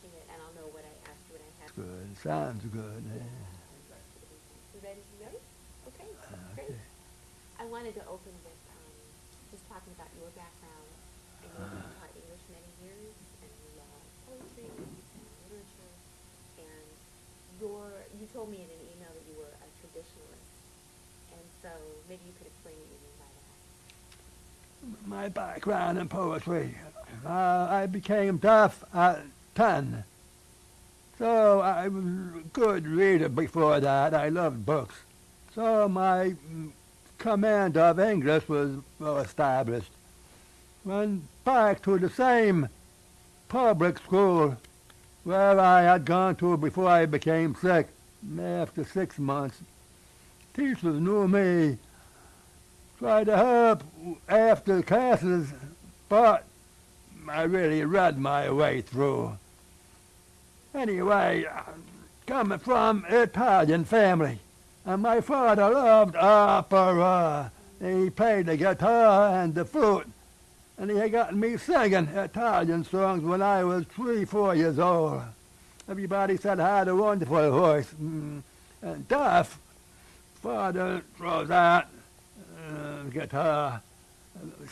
watching it, and I'll know what I asked you when I have. Good. Sounds good. Yeah. You ready to go? Okay, great. Okay. I wanted to open with um, just talking about your background. I know you taught English many years, and you love poetry and literature. And your, you told me in an email that you were a traditionalist, and so maybe you could explain what you mean by that. My background in poetry. Uh, I became deaf at 10. So I was a good reader before that. I loved books. So my mm, command of English was well established. Went back to the same public school where I had gone to before I became sick. After six months, teachers knew me tried to help after classes, but I really read my way through. Anyway, coming from Italian family, and my father loved opera. He played the guitar and the flute, and he had gotten me singing Italian songs when I was three, four years old. Everybody said I had a wonderful voice. Mm. And deaf, father throws out uh, guitar,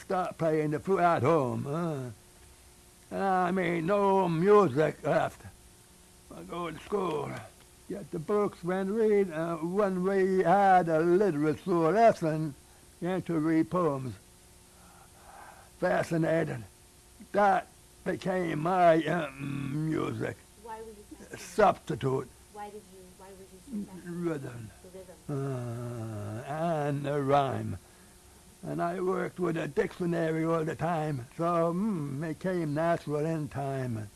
start playing the flute at home. I mean, no music left. To school, get the books when read. Uh, when we had a literature lesson, get to read poems. Fascinated. That became my um, music Why were you fascinated? substitute Why did you, why you so rhythm The rhythm. uh, and a rhyme. And I worked with a dictionary all the time, so mm, it came natural in time.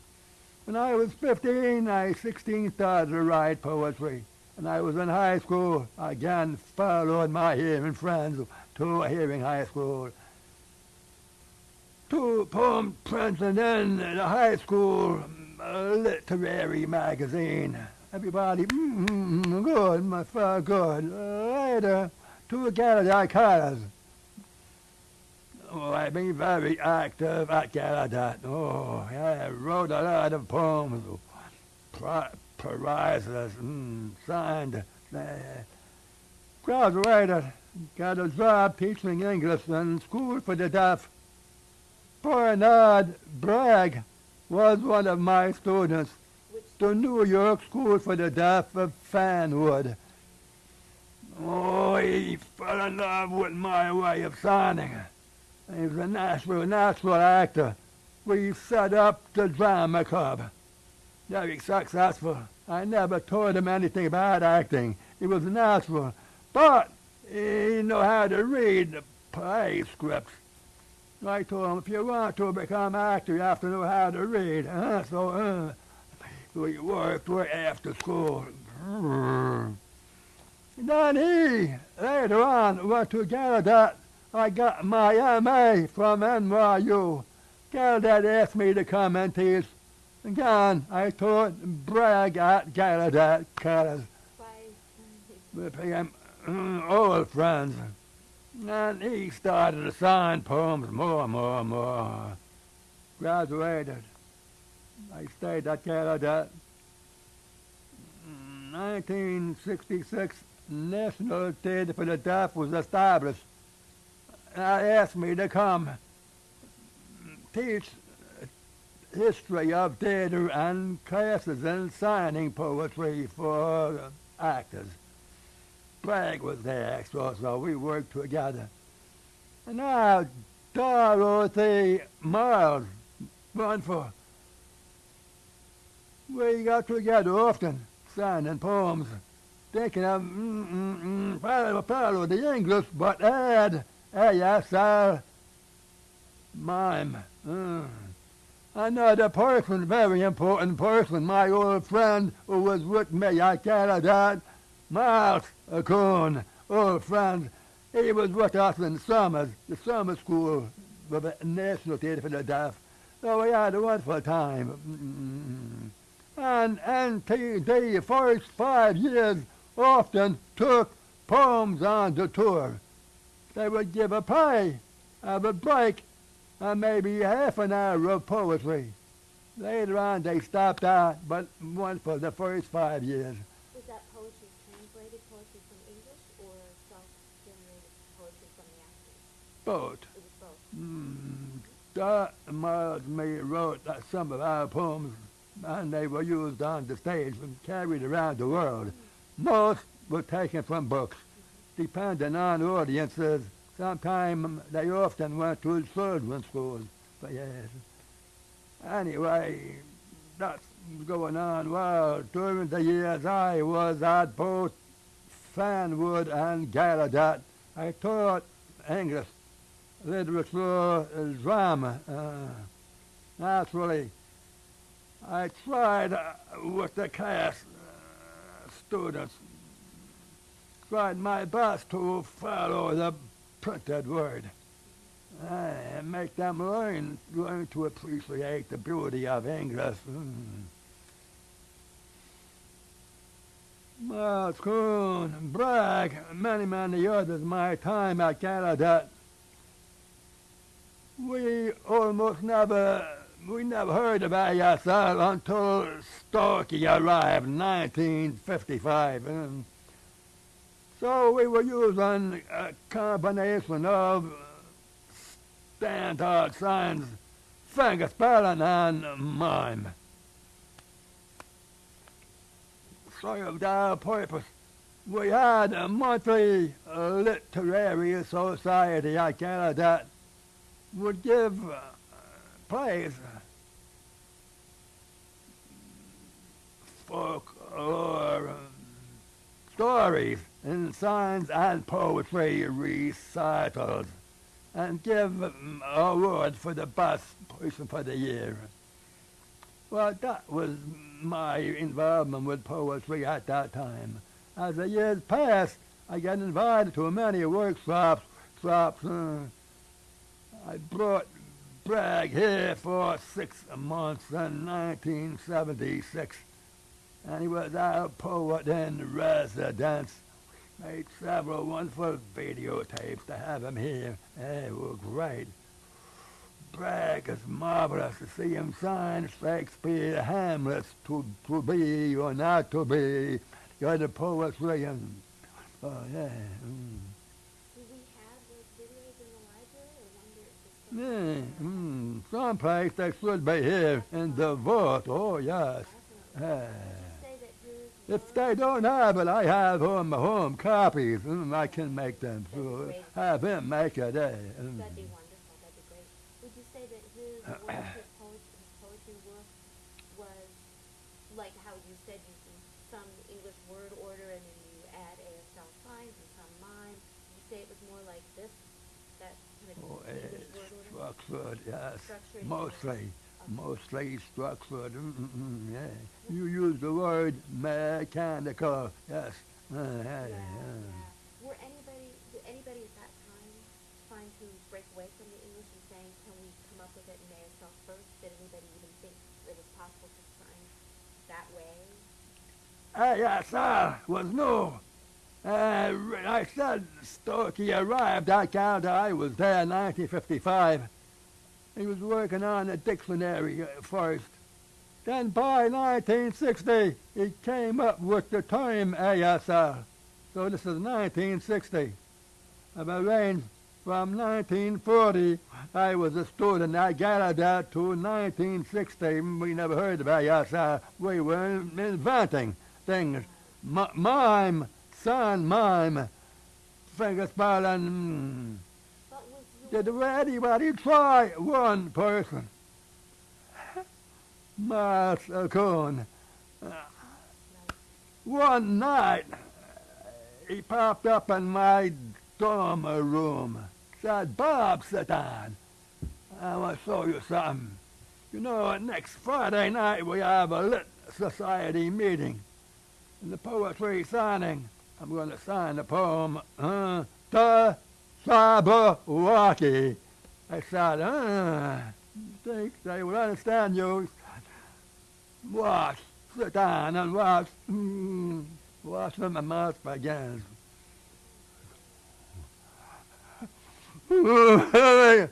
When I was 15, I 16 started to write poetry. And I was in high school, I again followed my hearing friends to a hearing high school. Two poem prints and then the high school literary magazine. Everybody, mm, mm, mm, good, my father, good. Uh, later, two Gallaudet colors. Oh, I've been very active at Gallaudet. Oh, I wrote a lot of poems, pri- prizes, mm, signed. Uh, graduated, got a job teaching English in school for the deaf. Bernard Bragg was one of my students the New York School for the Deaf of Fanwood. Oh, he fell in love with my way of signing. He was a natural, natural actor. We set up the drama club. Very successful. I never told him anything about acting. He was natural. But he knew how to read the play scripts. I told him, if you want to become actor, you have to know how to read. Uh, so, uh, we worked way after school. Then he, later on, went to Gallaudet. I got my MA from NYU. Gallaudet asked me to come and teach. Again, I taught Bragg at Gallaudet College. became mm, old friends. And he started to sign poems more and more and more. Graduated. I stayed at Gallaudet. 1966, National Theatre for the Deaf was established. I asked me to come teach history of theatre and classes in signing poetry for actors. Bragg was there, so, so we worked together. And now Dorothy Miles, Runford, we got together often, signing poems, thinking of mm, mm, mm, follow, follow the English, but add ASL mime. Mm. Another person, very important person, my old friend who was with me at Canada, Miles Coon, old friend. He was with us in summers, the summer school for the National Theatre for the Deaf. So we had a wonderful time. Mm. And, the first five years often took poems on the tour. They would give a play, have a break, and maybe half an hour of poetry. Later on, they stopped out, but one for the first five years. Was that poetry translated poetry from English or self-generated poetry from the actors? Both. It was both. Mm, Miles May wrote uh, some of our poems, and they were used on the stage and carried around the world. Most were taken from books, depending on audiences. Sometimes they often went to children's schools. But yes. Anyway, that's going on well. During the years I was at both Fanwood and Gallaudet, I taught English literature, uh, drama. Uh, naturally, I tried uh, with the class uh, students, tried my best to follow the printed word and make them learn, learn to appreciate the beauty of English. Mm. Well, Coon, Bragg, many, many others, my time at Canada. we almost never, we never heard of ASL until Stokoe arrived in 1955. And so we were using a combination of standard signs, finger spelling, and mime. Served our purpose. We had a monthly literary society at Gallaudet would give uh, plays, folklore, um, stories, and signs and poetry recitals, and give awards for the best person for the year. Well, that was my involvement with poetry at that time. As the years passed, I got invited to many workshops, shops, uh, I brought Bragg here for six months in 1976, and he was our poet in residence. Made several wonderful videotapes to have him here. They were great. Bragg is marvelous to see him sign Shakespeare Hamlet to, to be or not to be. You're the poetry and, oh yeah. Mm. Yeah, mm, someplace they should be here in the vault. Oh, yes. If they don't have it, I have home, home copies. Mm, I can make them. So have him make it. Eh? Mm. That'd be wonderful. That'd be great. Would you say that his work, his, poetry, his poetry work was like how you said you some English word order and then you add ASL signs and some mime? Would you say it was more like this? That kind of Oh, English word order? structured, yes. Structured, Mostly. Mostly structured. Mm, mm, mm, yeah. You use the word mechanical. Yes. Uh, yeah, Yeah. Were anybody, did anybody at that time trying to break away from the English and saying, can we come up with it in ASL first? Did anybody even think it was possible to sign that way? ASL was new. Uh, I said Stokoe arrived at Calda. I was there in 1955. He was working on a dictionary uh, first. Then by 1960, he came up with the term ASL. So this is 1960. I've arranged from 1940, I was a student at Gallaudet to 1960. We never heard of ASL. We were inventing things. M- mime, son, mime, finger spelling. mm. But was your, Did anybody try one person? Malzkuhn. One night, he popped up in my dorm room. Said, Bob, sit down. I want to show you something. You know, next Friday night we have a lit society meeting. The poetry signing. I'm going to sign the poem, uh, The Jabberwocky. I said, uh, think they will understand you. Watch, sit down and watch. Mm, watch when my mouth begins.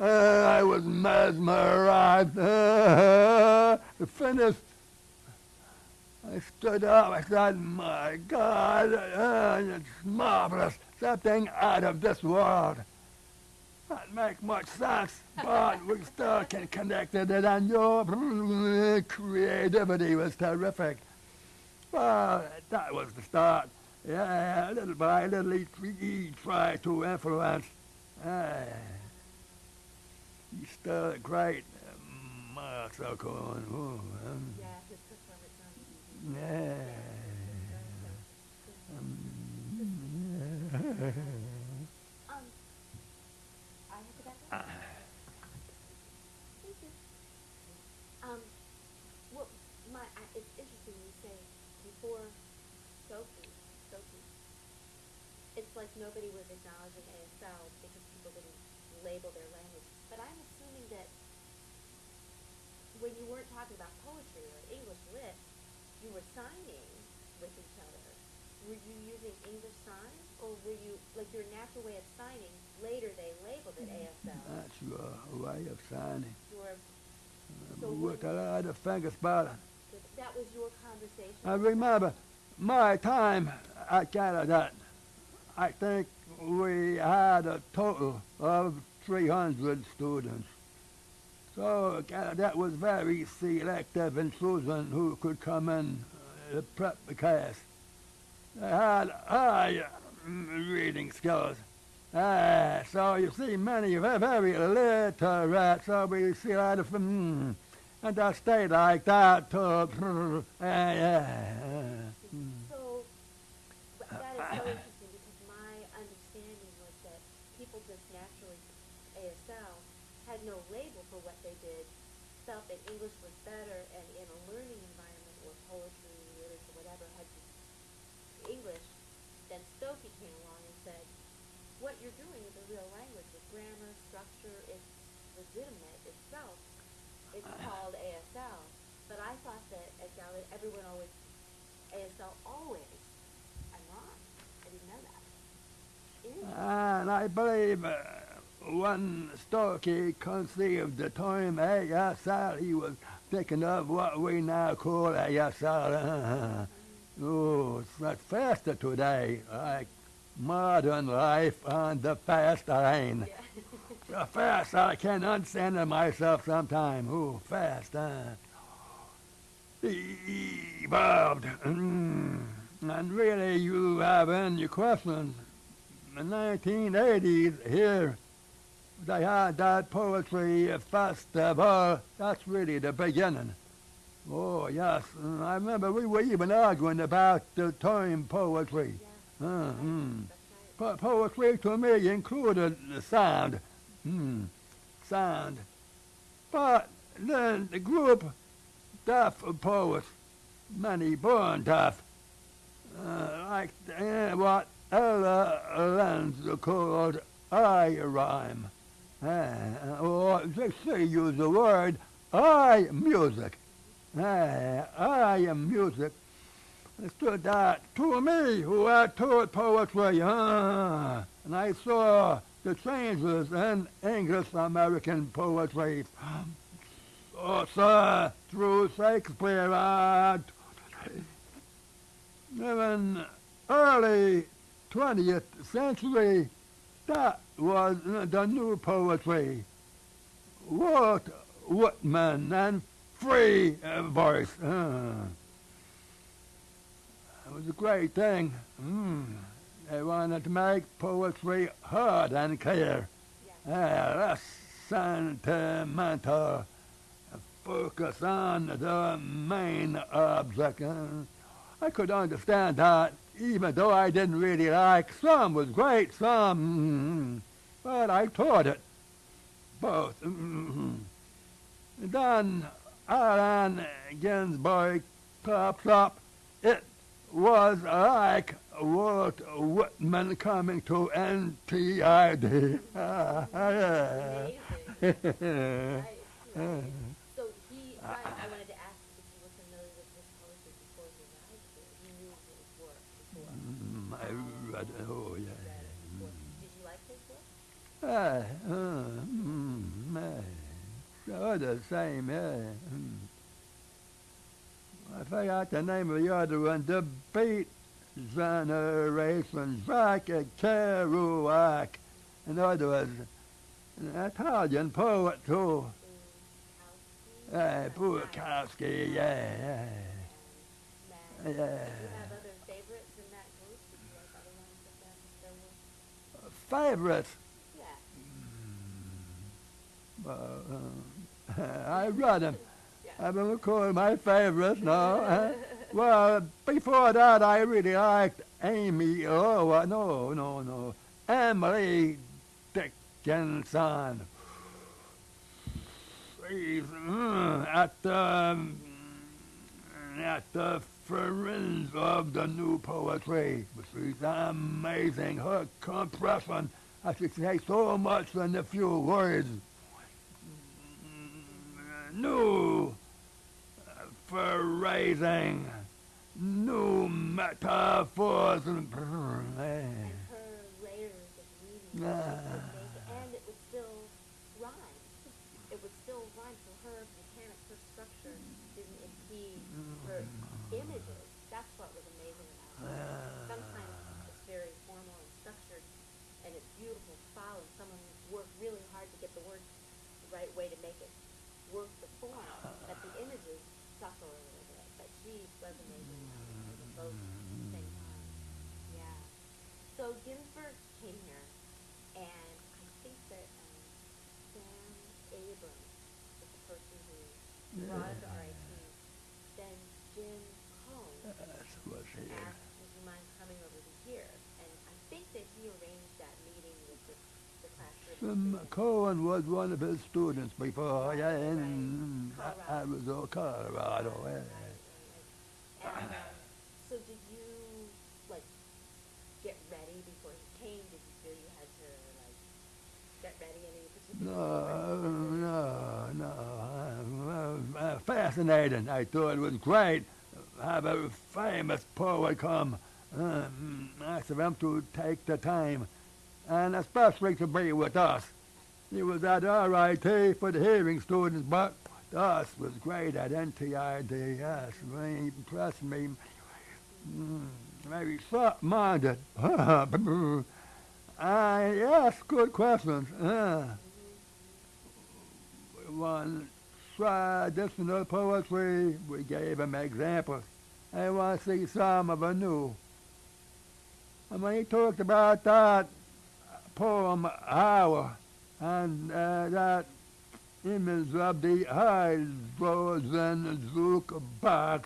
I was mesmerized. Finished. I stood up. I said, my God, uh, it's marvelous. Something out of this world. Not make much sense, but we still can connect it, and your creativity was terrific. Well, that was the start. Yeah, little by little, he, he tried to influence. Uh, he's still great. Um, Yeah, his yeah. Um, Um, well, my, it's interesting you say before Sophie, Sophie, it's like nobody was acknowledging ASL because people didn't label their language. But I'm assuming that when you weren't talking about poetry or English lit, you were signing with each other. Were you using English signs, or were you like your natural way of signing? Later, they labeled it ASL. that's your way of signing. Your So With when- a finger spelling. that- was your conversation. I remember my time at Canada. I think we had a total of 300 students. So that was very selective in choosing who could come in uh, prep the class. Had high mm, reading skills. Ah, so you see many very, literate, so we see of them, and they stay like that uh, yeah. mm. So but that is so interesting because my understanding was that people just naturally ASL had no label for what they did, felt that English was better, and in a learning environment or poetry, literature, whatever, had to English. Then Stokoe came along and said, "What you're doing is a real language with grammar, structure. It's legitimate itself. It's called ASL." But I thought that at Gallaudet, everyone always ASL always. I'm wrong. I didn't know that. And I believe uh, when Stokoe conceived the term ASL, he was thinking of what we now call ASL. oh, it's not faster today, like modern life on the fast lane. Yeah. Fast I can understand myself sometime. Oh, fast? Evolved. Mm. And really, you have in your question, the 1980s here, they had that poetry festival. That's really the beginning. Oh, yes. I remember we were even arguing about the term poetry. Yeah. Uh, mm. Po- poetry to me included the sound. Hmm, sound. But then the group, deaf poets, many born deaf, uh, like uh, what Ella Lentz called eye rhyme. Uh, or just say use the word eye music. Uh, I am music. Stood that to me who had taught poetry, uh, and I saw the changes in English American poetry. Oh, sir, through Shakespeare, uh, even early 20th century, that was the new poetry. Walt Whitman and free voice. Uh. It was a great thing. Mm. They wanted to make poetry heard and clear. Yeah. Yeah, less sentimental. Focus on the main object. I could understand that, even though I didn't really like some was great, some, but I taught it both. Mm. Then Allen Ginsberg pops up. It was like Walt Whitman coming to NTID. Amazing. Right, right. So he, right, I wanted to ask if you were familiar with his poetry before he arrived here. You knew his work before. Mm, I read, oh You yeah. read it before. Did you like his work? Ah, uh, mm, Oh, the same, yeah. Mm. I forgot the name of the other one. The Beat Generation, Jack Kerouac. In other words, an Italian poet too. Uh, Bukowski, yeah, yeah. And Yeah. Do you have other favorites in that group? Did you like other ones of them? There were, Favorites? yeah. Uh, uh, I read them. Yeah. I don't call my favorites, no. Uh, well, before that, I really liked Amy. Oh, uh, no, no, no. Emily Dickinson. She's mm, at the um, at the fringe of the new poetry. She's amazing. Her compression, I should say so much in a few words. New uh, phrasing, new metaphors, and and her layers of meaning Ah. would make it, and it would still rhyme. It would still rhyme. So her mechanic, her structure didn't impede her images. That's what was amazing about her. Sometimes it's very formal and structured, and it's beautiful to follow. And someone worked really hard to get the words the right way to make it work the form, but the images suffer a little bit. But was amazing in both at the same time. Yeah. So Ginsberg came here, and I think that um, Sam Abrams is the person who brought him to RIT. Then Jim Cohn That's what she is. asked, would you mind coming over to here? And I think that he arranged that meeting with the, the class Um. Cohn was one of his students before, yeah, in Right. I, I was in Colorado. Right, Yeah. right, right. And, um, so did you, like, get ready before he came? Did you feel you had to, like, get ready any particular? No, no, no. Uh, uh, fascinating. I thought it was great. Have a famous poet come. Um, ask them to take the time, and especially to be with us. He was at RIT for the hearing students, but us was great at NTID. Yes, really impressed me. Mm, very soft-minded. I asked good questions. Uh, one traditional poetry, we gave him examples. I want to see some of a new. And when he talked about that poem, Howl, and uh, that the hydrogen jukebox,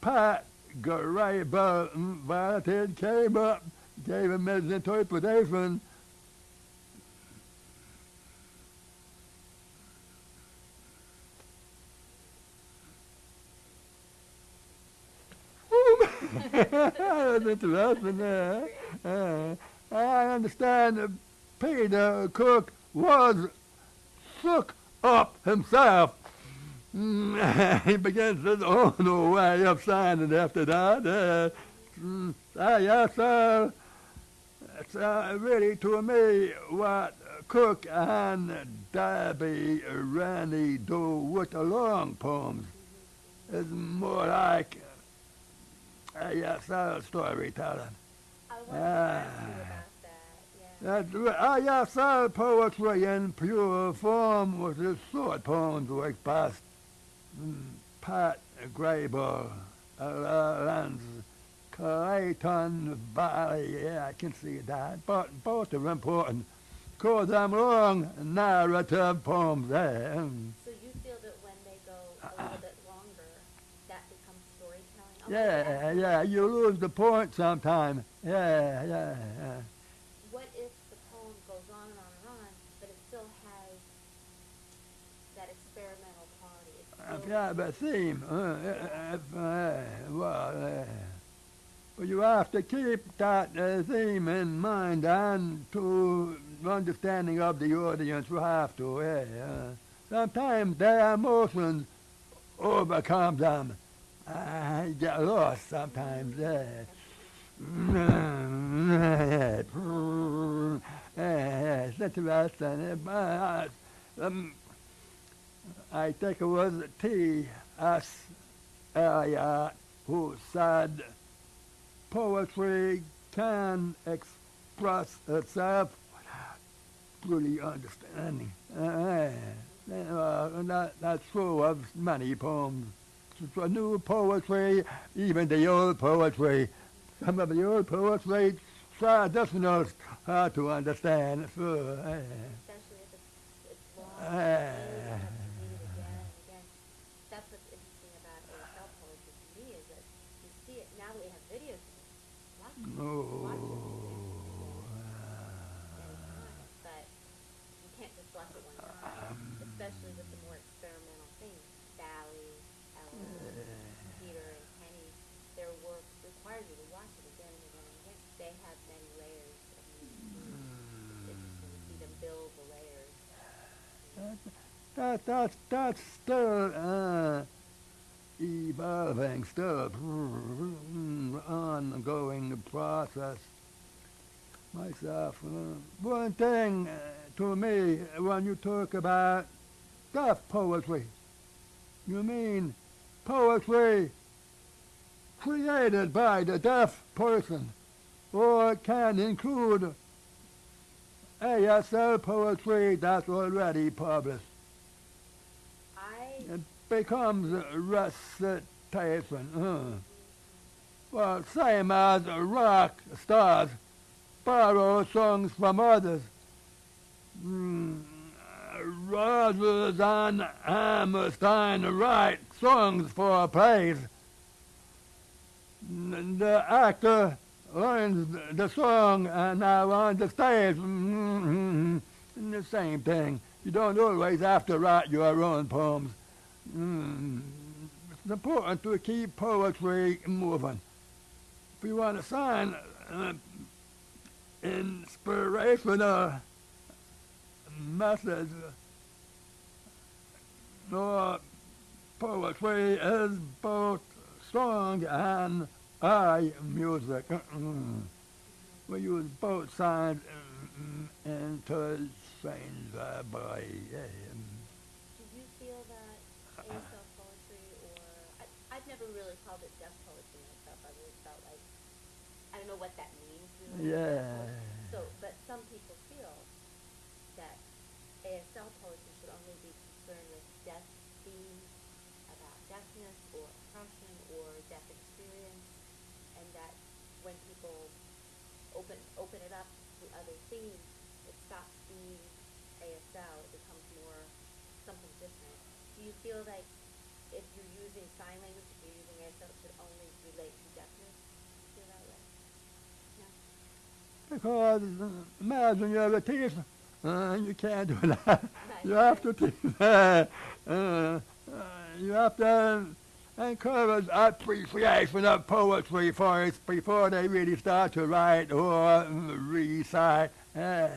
Pat Graybill invited, came up, gave him his interpretation. that was interesting. Yeah. Uh, I understand Peter Cook was shook up himself. Mm, he begins his own way of signing after that. Uh, mm, ah, yes, sir. It's uh, really to me what Cook and Debbie Rennie do with the long poems. It's more like a yes, sir storytelling. I wanted to ask you Ah. about that, yeah. That's right. Ah, yes, sir, poetry in pure form was his short poems like past mm, Pat Graybill, uh, Lance, Clayton Valli, yeah, I can see that, but both are important. Call them long narrative poems there. Mm. So you feel that when they go a little bit longer, that becomes storytelling? I to Yeah, yeah, you lose the point sometime. Yeah, yeah, yeah. What if the poem goes on and on and on, but it still has that experimental quality? It's If still- you have a theme, uh, if, uh, well, uh, well, you have to keep that uh, theme in mind and to understanding of the audience, you have to. Yeah, yeah. Sometimes their emotions overcome them. I get lost sometimes. Yeah. Yeah, it's interesting. Uh, um, I think it was T.S. Eliot who said poetry can express itself without really understanding. Uh, uh, that, that's true of many poems. New poetry, even the old poetry. Some of the old poetry try doesn't how to understand. Especially if it's, it's long. Ah. and you have to read it again and again. That's what's interesting about ASL poetry to me is that you see it now that we have videos. of it, Again, but you can't just watch it one especially with the more experimental things. Sally, Ella, Peter, and Penny, their work requires you to watch it again and again. They have many layers of. It's to see them build the layers. That, that's, that's still uh, evolving, still ongoing process. Myself, uh, one thing uh, to me when you talk about deaf poetry, you mean poetry created by the deaf person, or can include ASL poetry that's already published. Becomes recitation. Uh. Well, same as rock stars borrow songs from others. Mm, rather than Hammerstein write songs for plays. The actor learns the song and now on the stage, mm, the same thing. You don't always have to write your own poems. Mm, It's important to keep poetry moving. If you want to sign uh, inspirational message, or poetry is both song and eye music. Mm. We use both sides mm, interchangeably. Yeah. Do you feel that ASL poetry, or I, I've never really called it deaf poetry myself. I've always felt like I don't know what that means. Deaf Yeah. So, but some people feel that ASL poetry should only be concerned with deaf themes about deafness or oppression or deaf experience, and that when people open open it up to other themes, it stops being ASL. It becomes more something different. Do you feel like if you're using sign language, if you're using ASL, it should only relate to deafness? Do you feel that way? No. Because imagine you're a teacher. Uh, you can't do that. you have to teach. Uh, uh, you have to encourage appreciation of poetry first before they really start to write or recite. Uh,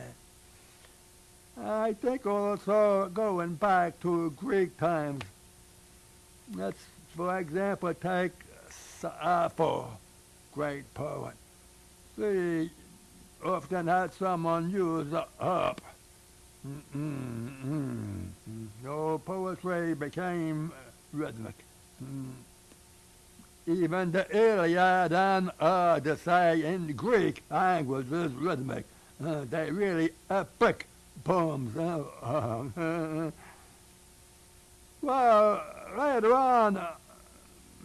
I think also going back to Greek times. Let's, for example, take Sappho, great poet. She often had someone use a harp. Mm-mm-mm. So poetry became rhythmic. Mm. Even the Iliad and Odyssey in Greek language is rhythmic. Uh, they really epic poems. Uh, well, later on,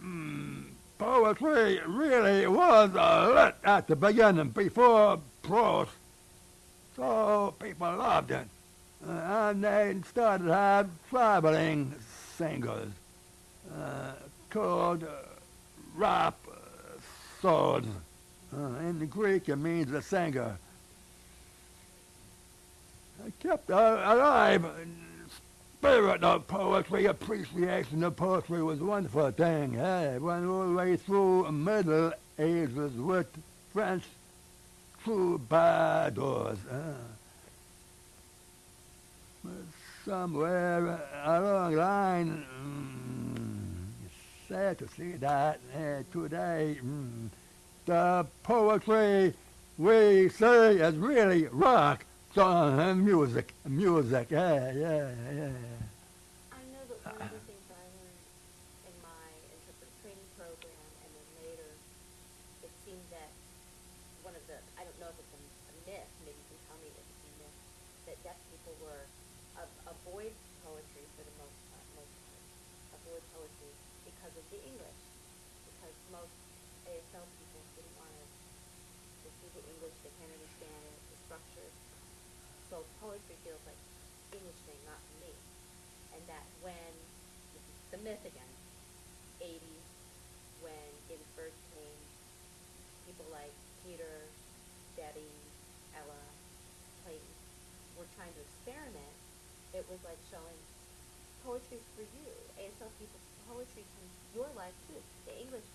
mm, poetry really was lit at the beginning before prose. So people loved it. Uh, and they started to have traveling singers uh, called uh, rap swords. Uh, in Greek, it means a singer. It kept uh, alive spirit of poetry, appreciation of poetry was a wonderful thing. Hey, went all the way through Middle Ages with French troubadours. Uh, somewhere along the line, mm, it's sad to see that uh, today mm, the poetry we say is really rock song music, music, yeah, yeah, yeah. I know that seemed that one of the, I don't know if it's a, a myth, maybe you can tell me if it's a myth, that deaf people were, a- avoid poetry for the most part, most part, avoid poetry because of the English. Because most ASL people didn't want to, they see the English, they can't understand it, the structure. So poetry feels like English thing, not for me. And that when, this is the myth again, eighties, when Ginsberg came, people like Peter, Debbie, Ella, Clayton were trying to experiment, it was like showing poetry's for you. ASL people, poetry can, your life too. The English,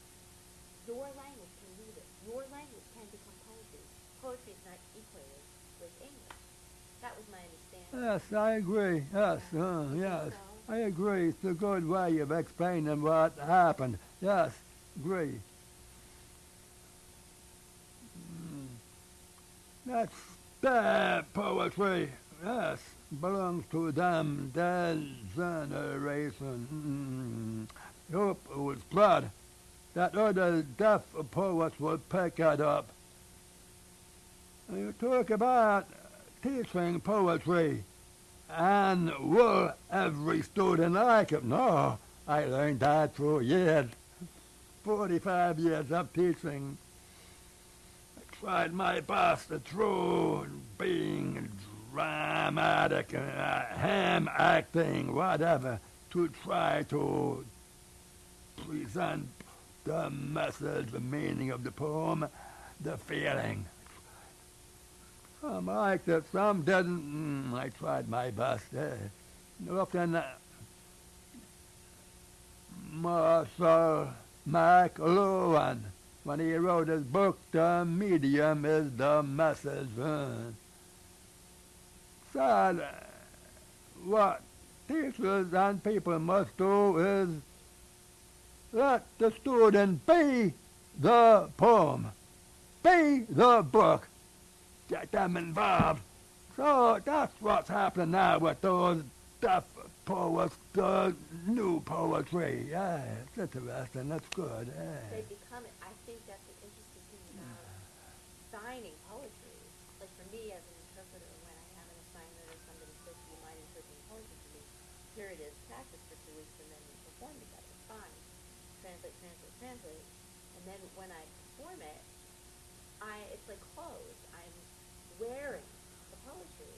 your language can do this. Your language can become poetry. Poetry is not equated with English. That was my understanding. Yes, I agree. Yes, uh, yes. I agree. It's a good way of explaining what happened. Yes, agree. Mm. That's bad poetry. Yes, belongs to them, that generation. Mm. Hope it was blood. That other deaf poets would pick it up. You talk about teaching poetry and will every student like it? No, I learned that through years, 45 years of teaching. I tried my best through being dramatic, uh, ham acting, whatever, to try to present the message, the meaning of the poem, the feeling. Some liked it, some didn't. Mm, I tried my best. Uh, often, uh, Marshall McLuhan, when he wrote his book, The Medium is the Message. Uh, said what teachers and people must do is let the student be the poem, be the book, get them involved. So that's what's happening now with those deaf poets, the new poetry. Yeah, it's interesting. That's good. Yeah. become it. I think that's the interesting thing about signing poetry. Like for me as an interpreter, when I have an assignment or somebody says, do you mind interpreting poetry to me? Here it is, practice for two weeks and then we perform together. Fine. Translate, translate, translate. And then when I perform it, I, it's like clothes. I'm wearing the poetry.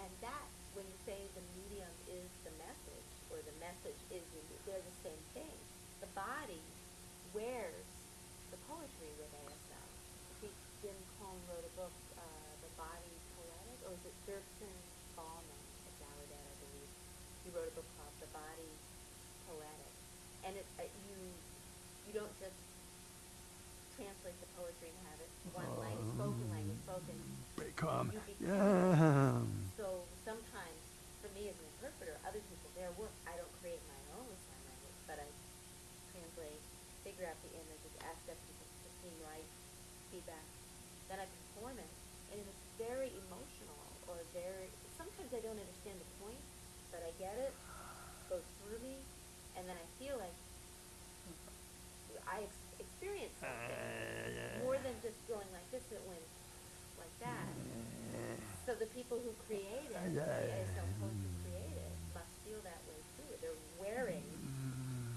And that's when you say the medium is the message or the message is the, they're the same thing. The body wears the poetry with ASL. I think Jim Cohn wrote a book, uh, The Body Poetic, or is Dirksen at Gallaudet, I believe. He wrote a book called The Body Poetic. And it, uh, you, you don't just translate the poetry and have it one language, spoken language, spoken. Become. Yeah. So sometimes, for me as an interpreter, other people, their work, I don't create my own sign language, but I translate, figure out the images, ask deaf people to seem right, feedback. Then I perform it, and if it's very emotional or very, sometimes I don't understand the point, but I get it, goes through me, and then I feel like I ex- experience uh, something more than just going like this, it went like that. So the people who create it, the ASL poetry created, must feel that way too. They're wearing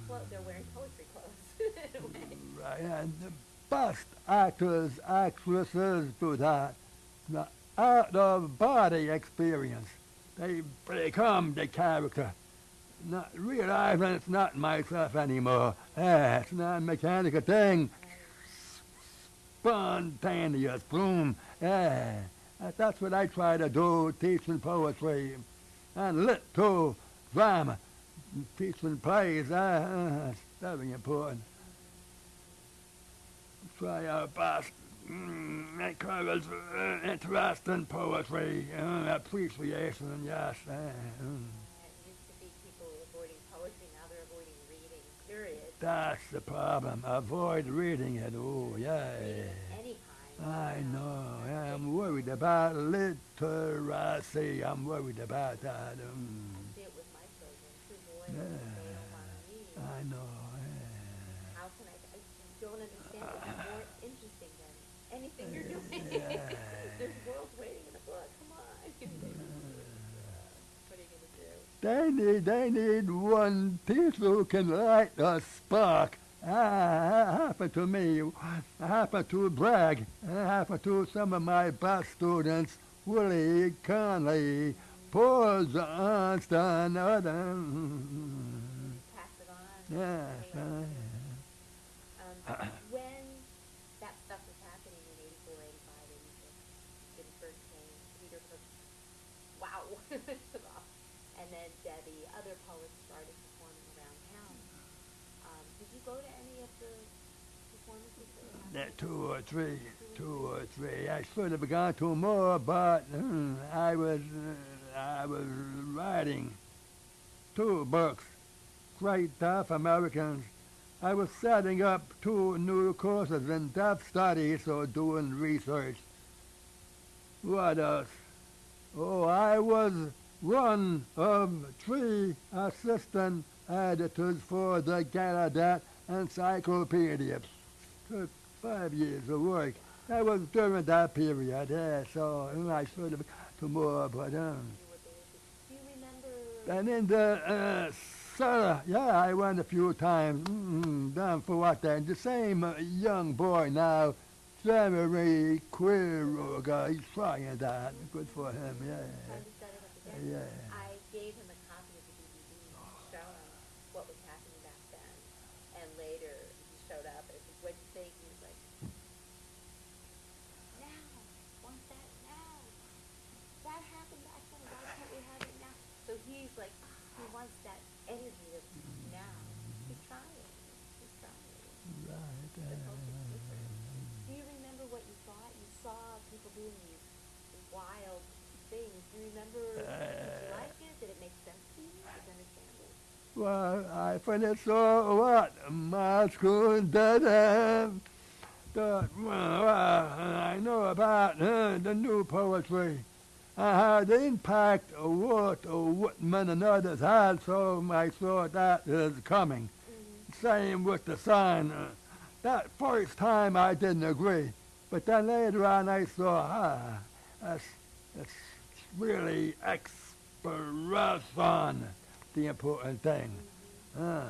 well, they're wearing poetry clothes in a way. Right, and the best actors, actresses do that. The out of body experience. They become the character. Not realizing it's not myself anymore. Ah, it's not a mechanical thing. Spontaneous, boom. Yeah, that's what I try to do, teaching poetry and lit too, drama, teaching plays. Ah, it's very important try our best. Mm, covers uh, interest in poetry, uh, appreciation, yes. Uh, mm. It. That's the problem. Avoid reading it. Oh, yeah. I know. I'm worried about literacy. I'm worried about that. I Mm. see it with my children, two boys, Yeah. they don't want to read. I know. yeah. How can I, I don't understand is more interesting than anything you're doing. There's worlds waiting in the book. Come on. what are you gonna do? They need, they need one teacher who can light a spark. Ah, happened to me. happened to Bragg. happened to some of my best students. Willy Conley, Paul Johnston, other. Pass it on. Yes, Hey, uh, Um, when that stuff was happening in 84, 85, 86, when he first came, Peter took, wow, took off. And then Debbie, other poets started performing around town. Um, did you go to any of the performances two or three, two or three. I should have gone to more, but hmm, I was, uh, I was writing two books, Great Deaf Americans. I was setting up two new courses in deaf studies or doing research. What else? Oh, I was one of three assistant editors for the Gallaudet Encyclopedia. Took five years of work. That was during that period, yeah, so mm, I should have to more, but um, You were. Do you remember? and in the uh, cellar, yeah, I went a few times. Mm, down for what then? The same uh, young boy now, Jeremy Quiroga, he's trying that. Good for him, yeah. Trying to set it up again? Yeah. I gave him a copy of the DVD to show him what was happening back then. And later, he showed up and said, what'd you think? He was like, now, want that now. That happened back then, why can't we have it now? So he's like, he wants that energy of now. He's trying, he's trying. Right. The culture's uh, different. Do you remember what you thought? You saw people doing these wild things. Do you remember, did you Uh, like it? Did it make sense to you? Did you understand it? Well, I finished so what? My school did um, the, well, I know about uh, the new poetry. I had the impact of what Whitman and others had, so I saw that is coming. Same with the sign. Uh, that first time I didn't agree, but then later on I saw, ah, that's, that's really expression, the important thing. Ah,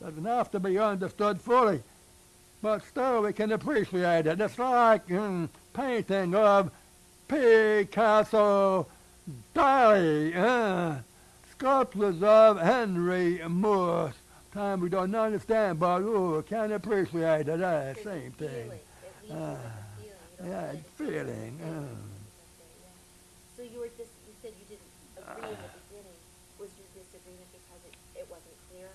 doesn't have to be understood fully, but still we can appreciate it. It's like mm, painting of Picasso, Dali, uh, sculptures of Henry Moore. Time we don't understand, but oh, can appreciate it. Uh, same thing. feeling. It leaves you with Ah, yeah, feeling, sit. Uh. You were just, you said you didn't agree in the beginning. Was your disagreement because it, it wasn't clear?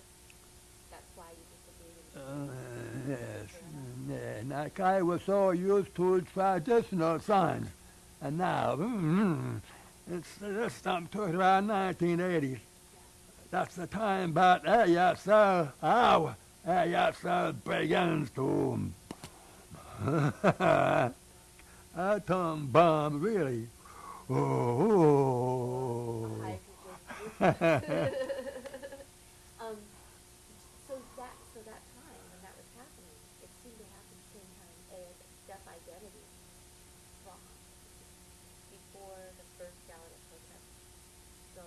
That's why you disagreed in the Uh, yes. Yeah, like I was so used to traditional signs, and now mm, it's this I'm talking about 1980s. That's the time about ASL, how ASL begins to atom bomb, really. Oh Um, so that, so that time when that was happening, it seemed to happen the same time as Deaf Identity Rock, before the first Gallaudet protest. So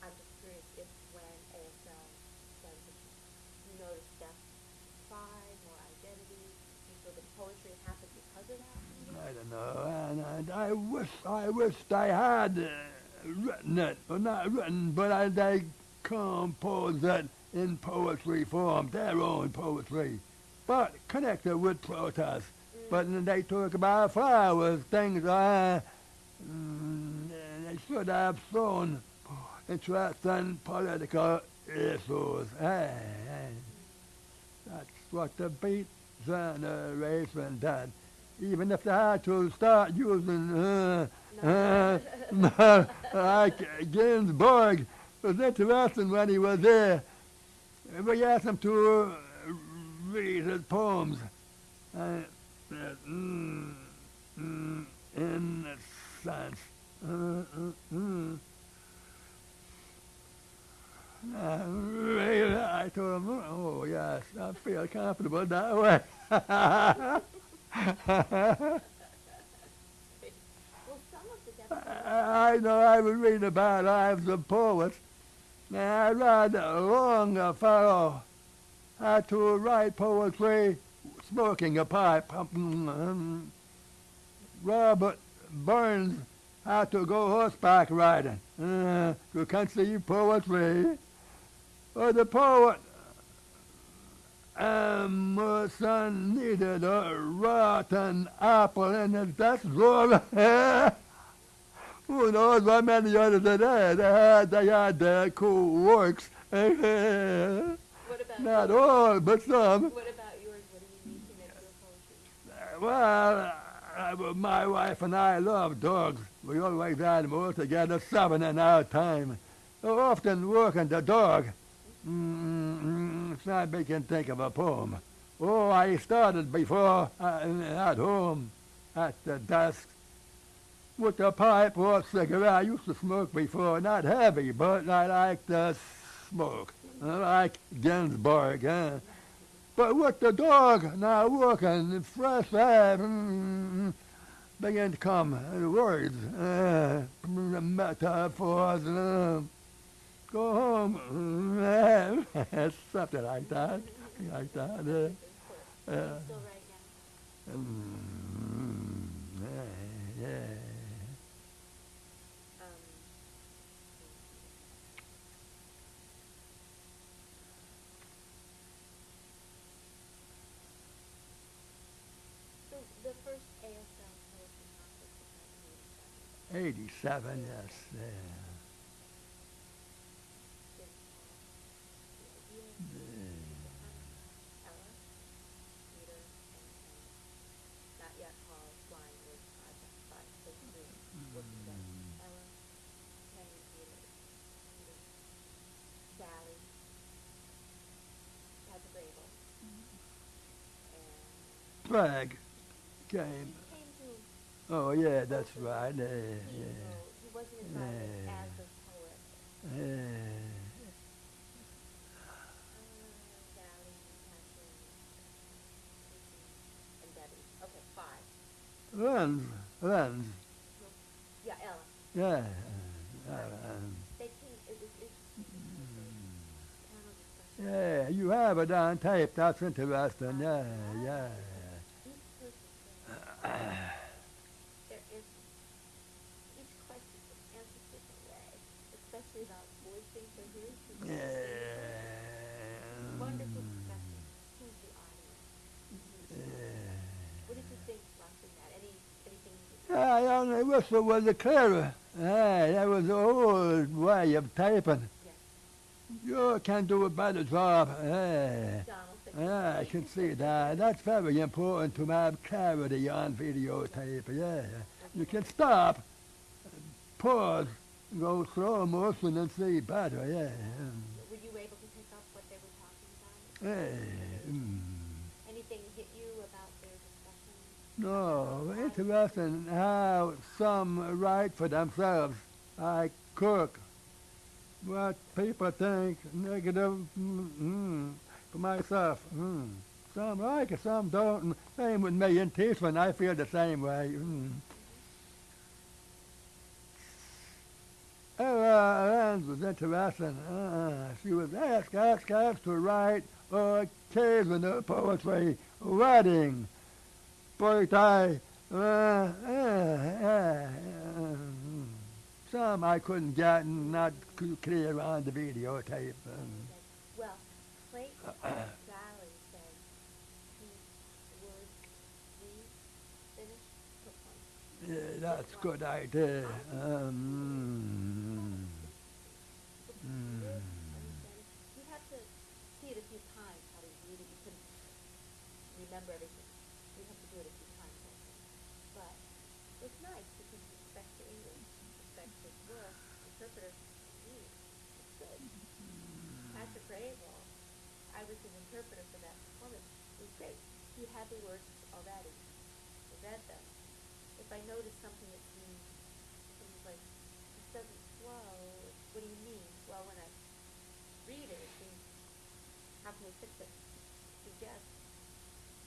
I'm just curious if when ASL does it, you notice Deaf Pride, more identity, you feel the poetry happened because of that? I don't know, and, and I wish I wished I had uh, written it, or not written, but I, they composed it in poetry form, their own poetry, but connected with protest. But they talk about flowers, things uh, mm, they should have shown interest in political issues. Hey, hey. That's what the beat generation did. Even if they had to start using uh, uh, like Ginsberg, it was interesting when he was there. We asked him to uh, read his poems. Uh, uh, mm, mm, in a sense. Uh, mm. I told him, oh yes, I feel comfortable that way. I know I was reading about lives of poets, and I read Longfellow had to write poetry smoking a pipe. Robert Burns had to go horseback riding uh, to conceive poetry. But the poet Emerson needed a rotten apple in his desk drawer. Who knows what many others they had? They had, they had their cool works. What about Not yours? all, but some. What about yours? What do you need to make your poetry? Well, uh, my wife and I love dogs. We always had all together, seven in our time. Often working the dog. Mm, it's not making think of a poem. Oh, I started before uh, at home at the desk with a pipe or a cigarette. I used to smoke before, not heavy, but I like to smoke. I like Ginsberg. Huh? But with the dog now working, fresh air, mm, begin to come words, uh, metaphors, uh, go home, something like that, like that. Uh, course. uh, You still right mm, yeah, yeah. Um, so the first ASL poetry contest was 1987. 87, yes. Yeah. Did, uh, the idea, Ella, Peter, and, and not yet Paul Flying with Project Five, so three worked together. Ella, Henry, Peter, Peter, Sally, Patrick Graybill, and Flag came Oh, yeah, that's right. Yeah, yeah. wrote- he wasn't invited Yeah. as a yeah. Uh, Sally, Patrick, Chrissy, and Debbie. Okay, five. Lentz, Lentz. Yeah, Ella. Yeah. Uh, They came, it was interesting. Panel discussion. yeah, you have it on tape. That's interesting. Yeah, yeah. I only wish it was a clearer. Yeah, that was the old way of typing. Yes. You can't do a better job. Yeah. Donald. Yeah, I can see that. That's very important to have clarity on videotape. Yeah. You can stop, pause, go slow motion and see better. Yeah. Were you able to pick up what they were talking about? Yeah. Mm. Anything hit you about their discussion? No, interesting how some write for themselves, like Cook. What people think negative mm, mm, for myself. Mm. Some like it, some don't. And Same with me in Teesman, I feel the same way. Mm. Ella Lentz was interesting. Uh, she was asked, asked, asked to write occasional poetry, wedding, birthday, uh, uh, uh, um, some I couldn't get not clear on the videotape. Well, Valli said he would refinish book one. yeah, that's a good idea. Um, mm, You have to see it a few times how read. You couldn't remember everything. You have to do it a few times. But it's nice because it respects the English, respects his work. Interpreter, mm, it's good. Patrick Graybill, was his interpreter for that performance. It was great. He had the words already. I read them. If I noticed something that seemed, it was like, this doesn't flow, what do you mean? Well, when I readers and how can we fix it? Suggest,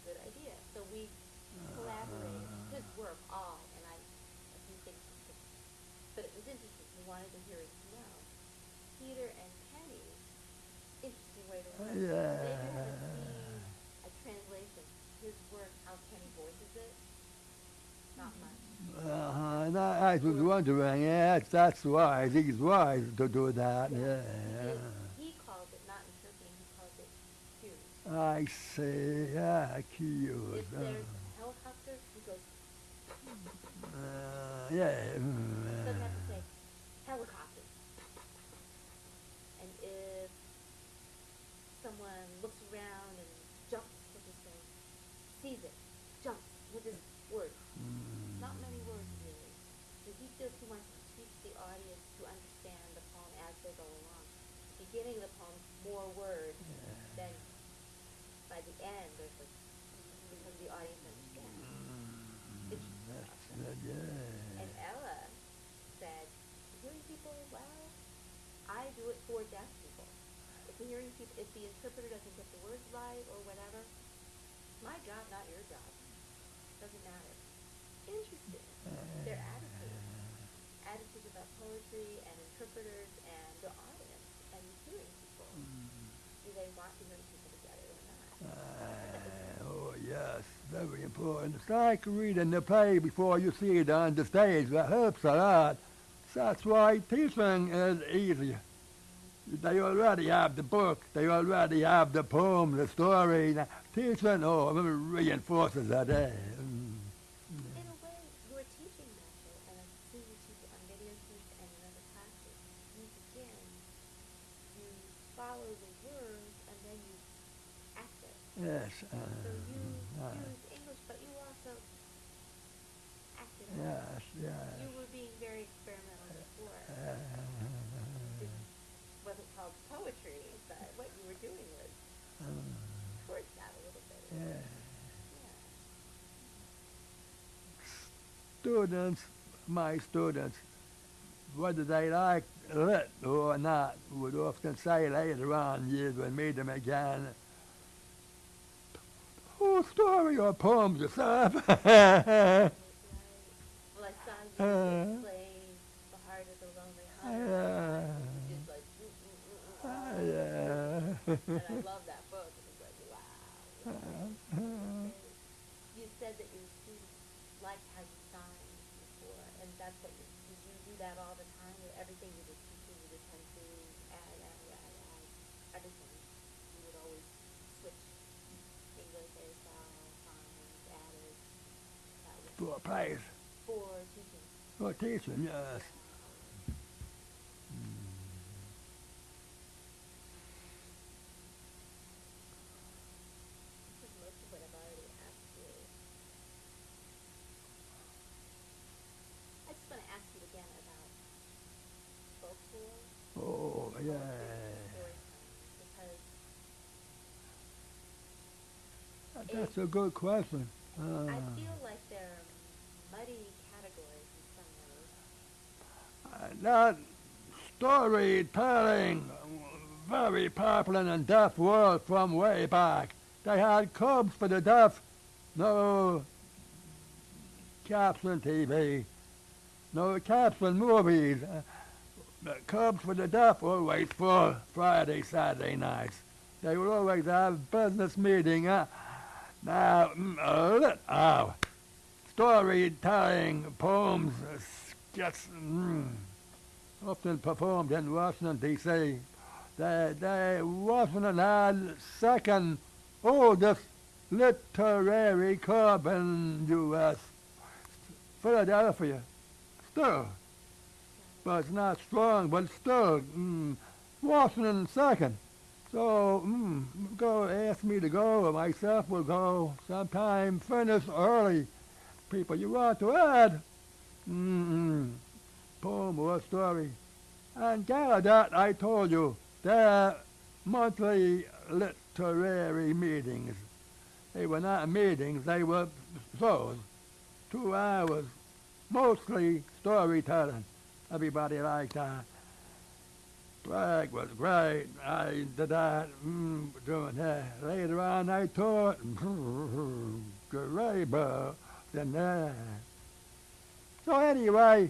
good idea. So we collaborated, uh-huh. his work all, and I, a few things, but it was interesting, he wanted the hearers to know. Peter and way to work. They do have a Yeah. a translation, his work, how Penny voices it, not much. Uh-huh. And I, I was wondering, yeah, that's, that's wise. He's wise to do that. Yeah, Yeah. because He calls it not interpreting, he calls it cues. I see. Yeah, cute. If there's a helicopter, he goes, Uh, yeah. mm, doesn't have to uh, say helicopter. And if someone looks around and jumps, he'll just say, sees it, jumps, with his words. mm, Not many words really. So he feels he wants to teach the audience to understand the poem as they go along. Beginning of the poem, more words, than by the end, there's like, because the audience understands. Mm, it's That's good, yeah. And Ella said, hearing people, well, I do it for deaf people. If the hearing people, if the interpreter doesn't get the words right or whatever, my job, not your job. Doesn't matter. Interesting. Their attitude. Attitudes about poetry and interpreters and the audience and hearing people. Do Uh, oh, yes, very important. It's like reading the play before you see it on the stage. That helps a lot. That's why teaching is easy. They already have the book. They already have the poem, the story. Now, Teaching, oh, reinforces that. eh? Mm. In a way, you're teaching natural, and I've seen you teach it on video teach and in other classes. You begin, you follow the words, and then you act it. Yes. Uh, So you uh, use English, but you also act it yes, yes. You were being very experimental before. Uh, It wasn't called poetry, but what you were doing was uh, towards that a little bit. yeah. Yeah. students, my students, whether they liked it or not, would often say later on, years when meet them again, whole story or poems right. Well, I saw you play the heart of the lonely hunter. Like, uh, yeah. and I love that book. It was like, wow. You said that your students liked how you signed before, and that's what you, you do that all the time For a place, for teaching. for teaching, yes. This is most of what I've already asked you. I just want to ask you again about folklore. Oh, yeah. That's a good question. I Uh, feel like they're muddy categories in some ways. Uh, that storytelling very popular in deaf world from way back. They had clubs for the deaf, no caption TV, no caption movies. Clubs for the deaf always full Friday, Saturday nights. They would always have business meeting. Uh, now, mm, uh, uh, storytelling, poems, uh, skits, mm, often performed in Washington, D.C. They, they Washington had second oldest literary club in U.S. Philadelphia, still. But it's not strong, but still, mm, Washington second. So, mm, go ask me to go, myself will go sometime, finish early. People you want to add, mm, poem or story. And Gallaudet, I told you, their monthly literary meetings. They were not meetings, they were shows. Two hours, mostly storytelling. Everybody liked that. Sprague was great. I did that mm, doing that. Later on, I taught Grable than that. So anyway,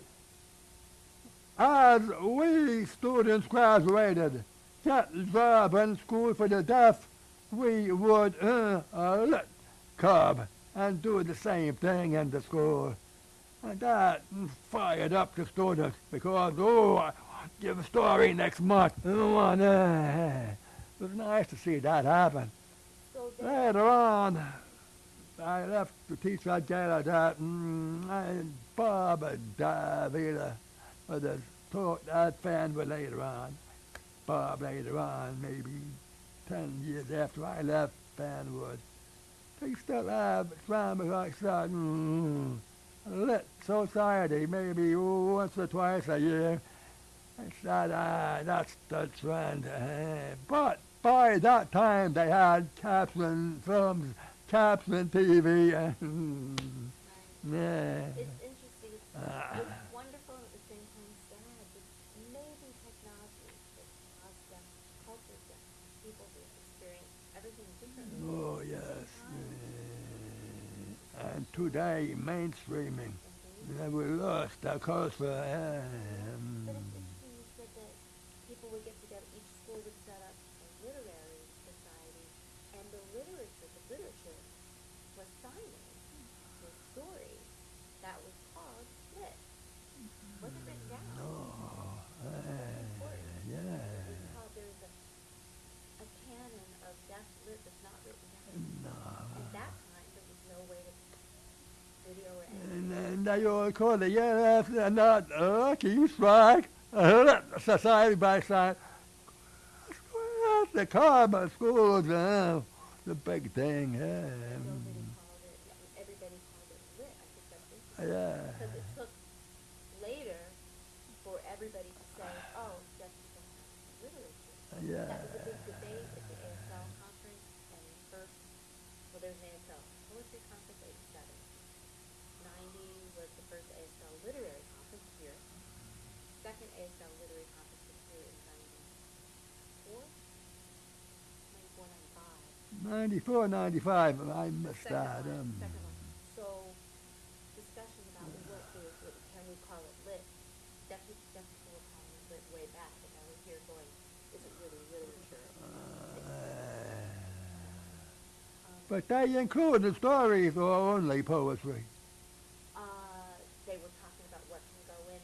as we students graduated, get job in school for the deaf, we would uh, a lit club and do the same thing in the school. And that fired up the students because, oh, I give a story next month. Oh, uh, it was nice to see that happen. So Later on, I left to teach at Gallaudet, mm, and Bob David was a taught that fan but later on. Bob later on, maybe ten years after I left Fanwood. They still have drama like. Mm, lit society, maybe once or twice a year. I said, ah, that's the trend. eh. But by that time, they had caption films, caption TV, and yeah. it's interesting. It's, Ah. it's wonderful and at the same time sad. It's amazing technology that caused deaf culture, deaf people to experience everything differently. Oh yes. eh. And today, mainstreaming. Mhm. Yeah, we lost our culture. eh, But mm. it's interesting you said that people would get together, each school would set up a literary society, and the literature, the literature was signing the story that was called lit. Wasn't written down. No. eh, It yeah. was called, there was a, a canon of deaf lit that's not written down. No. At that time, there was no way to video or anything. And then they all call it, yeah, that's not uh, lucky strike. Uh, society by side. That's the carbon schools, uh, the big thing. Yeah. called it, yeah, everybody called it lit. I think that's interesting. Yeah. Because it took later for everybody to say, oh, have literature. Yeah. That was a big debate at the ASL conference, and the first, well, there's an ASL poetry conference, eighty-seven. Ninety was the first ASL literary conference here. Second ASL literary conference was here in ninety-four? Ninety-four, ninety-five. 94, 95, I missed Second that. one, Um, second. So, discussion about what is, what, can we call it lit? Deaf, peop- deaf people calling it lit way back, and now we're here going, is it really literature? Um, but they included the stories or only poetry. uh, they were talking about what can go in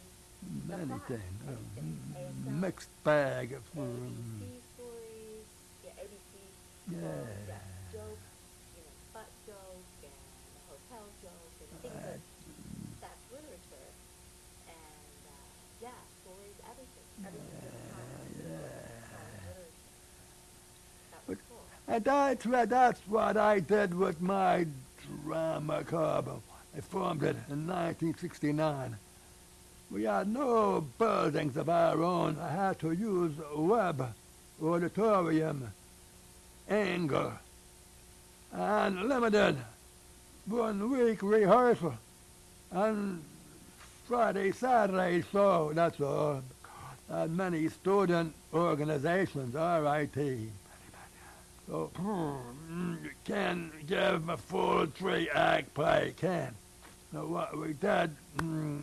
The things. um, ASL. mixed bag of um, Yeah. yeah, jokes, you know, butt jokes and hotel jokes and that, that's literature. And, uh, yeah, stories, everything, everything yeah. That cool. And that's, what- that's what I did with my drama club. I formed it in 1969. We had no buildings of our own. I had to use Webb Auditorium, Ingle, and limited one week rehearsal, and Friday, Saturday show, that's all. And many student organizations, RIT. So, can give a full three act play, can. So what we did, mm,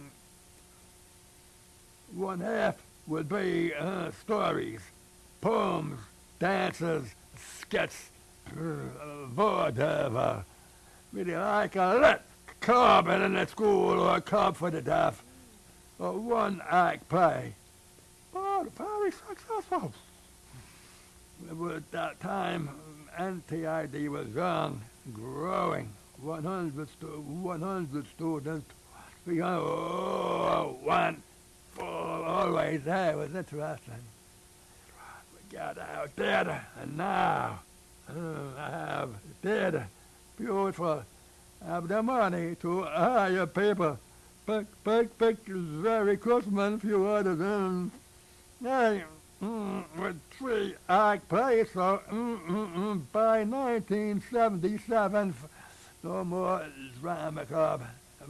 one half would be uh, stories, poems, dances, uh, whatever. Really like a lit club in a school or a club for the deaf. A one act play. But very successful. At that time, NTID was young, growing. 100, stu- 100 students. We got oh, one full always there. It was interesting. Got out there, and now uh, I have did beautiful. Have the money to hire people. Big, big pictures, very Christmas, few other than. Hey, mm, with three act plays, so mm, mm, mm, by 1977, no more drama club. Uh,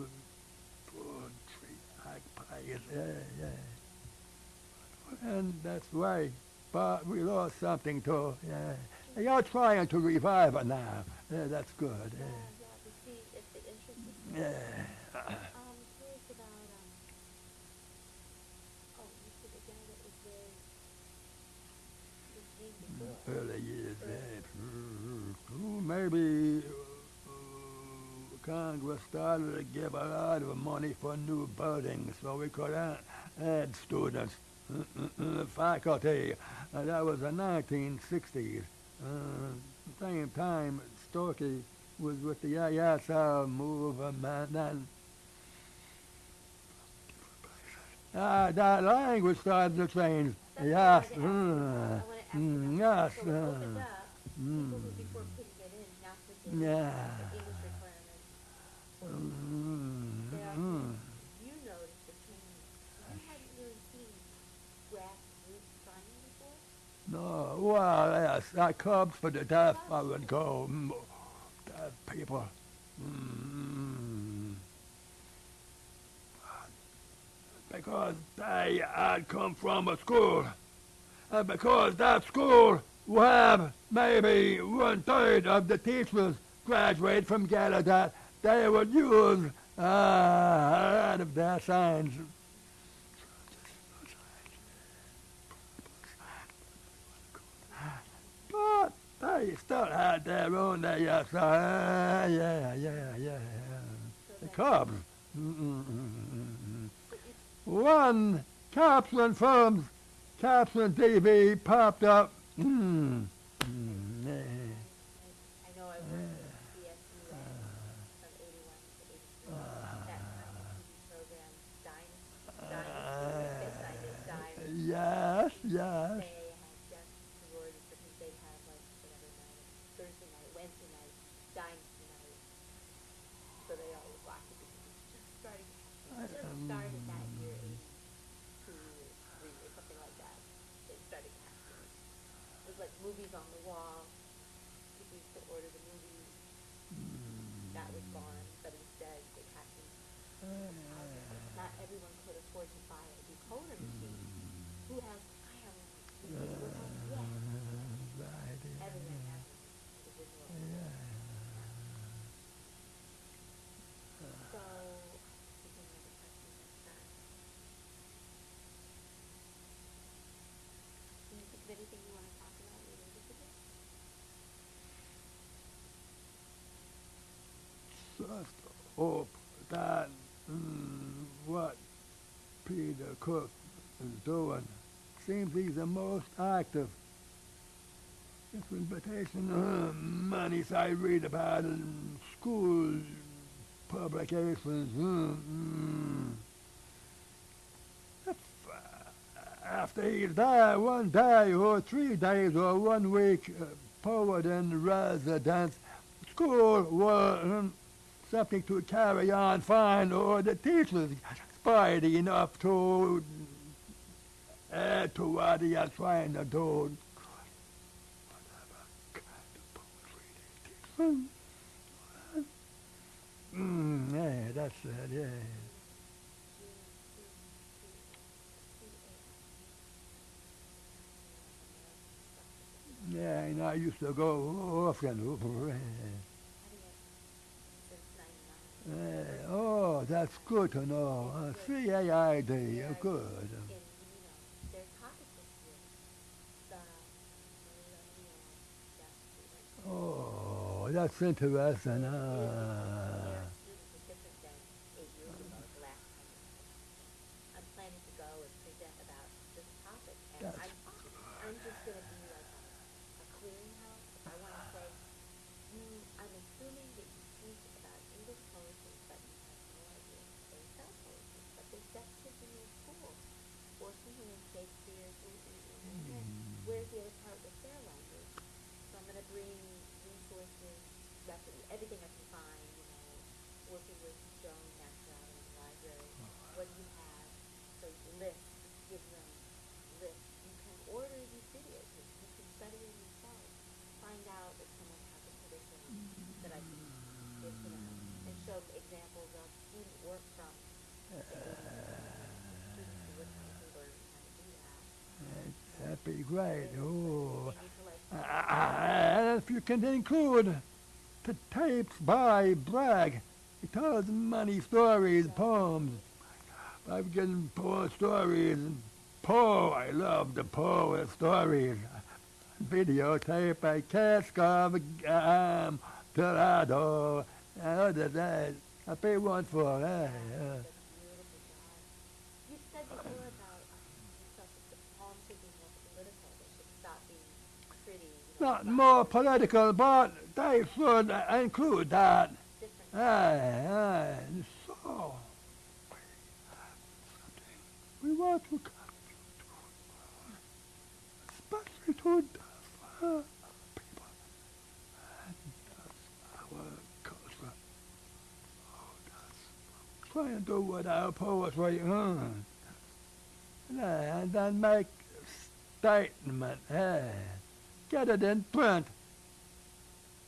three act plays, yeah, yeah. and that's why. But we lost something too. Yeah, And you're trying to revive it now. Yeah, that's good. Yeah, Yeah. yeah, to see if the interest is Yeah. Um, um, oh, you said the guy that was there, who came before. Early years. Yeah. Mm, Maybe uh, Congress started to give a lot of money for new buildings so we could add, students, faculty. Uh, that was the 1960s. Uh, same time, Stokoe was with the ISL movement and uh, that language started to change. That's Yes. what I wanted to ask you mm, about. I wanna ask mm, yes. about, so uh, opened up, people mm. who before couldn't get in, now could get in, Yeah. the English requirements. were- Mm, There, mm. you noticed the change, you hadn't really seen grassroots signing before? No, well, yes, I come for the deaf, I would go, mm, deaf people. Mm. Because they had come from a school, and because that school will have maybe one third of the teachers graduate from Gallaudet, they would use uh, a lot of their signs. But they still had their own, uh, yes, uh, yeah, yeah, yeah, The Cubs. Mm-mm-mm-mm-mm. so One Capsule Films, Capsule TV popped up. Mm. Mm, yeah. I know I worked at CSU from eighty-one to eighty-three, that kind of TV program, Dynasty, Dynasty, this side. Yes, yes. They had just sororities because they had like whatever night, Thursday night, Wednesday night, Dynasty night. So they all would watch it because it was just starting, it just Um, started that year, eighty-two, three, or something like that. They started casting. It was like movies on the wall. People used to order the movies. That was gone, but instead they casted. Not everyone could afford to buy a decoder machine. Who has, I have one. Who has one? Yes. Right, yeah. Everyone has one. Individual. So, is there another question that's that? Can you think of anything you wanna talk about related to this? Hope that mm, what Peter Cook is doing seems he's the most active. This invitation uh, money I read about in school publications. mm, mm. Uh, after he there one day or three days or one week, uh, poet in residence, school was something to carry on fine, or the teachers spidey enough to add to what he is trying to do. Mm, yeah, that's it, yeah. Yeah, and I used to go often. Uh, oh, that's good to know. Uh, CAID, uh, good. You know, their topic this year, the millennial deaf students. Oh, that's interesting. Uh, students is different than eight years ago, the last time. we had it. I'm planning to go and present about this topic, and That's I'm, I'm just gonna be like a, a clearinghouse. I wanna say, you, I'm assuming that you speak about English poetry, but you have no idea they sell poetry, but there's deaf kids in your school, or something in Shakespeare, or, okay, where's the other part with their language? So I'm gonna bring resources, rep- everything I can find, you know, working with Joan Maxwell in the library. What do you have? So list, give them lists. You can order these videos, you you can study them yourself. Find out if someone has a curriculum that I can give to them and show examples of student work from the 80s, students who were trying to learn how to do that. that'd be great. Oh. And if you can include the tapes by Bragg, he tells many stories, poems. I've given Poe stories. Poe, I love the Poe stories. Videotape, can't come um, Dorado, other that. I pay one for. You know, Not more political, but they should include that. Aye, so we want to come especially to deaf uh, people. And that's our culture. Oh, and do what our poetry uh, and then make statement. eh, get it in print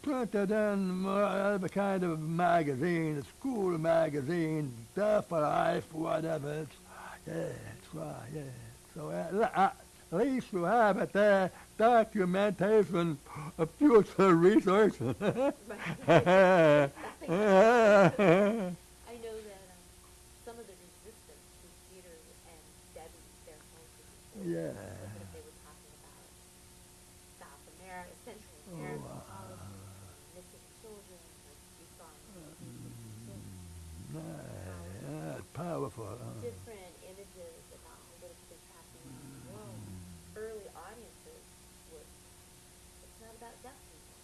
printed in whatever kind of magazine, a school magazine, Deaf for Life, whatever. Yeah, that's right, yeah. So uh, at least you have it there, documentation of future research. Right. I know that um, some of the resistance to Peter and Debbie, their home Yeah. that they were talking about South America, Central Oh, American wow. politics, missing children, like you saw in yeah, yeah, powerful. uh. different images about political things happening around the world. Early audiences would, it's not about deaf people.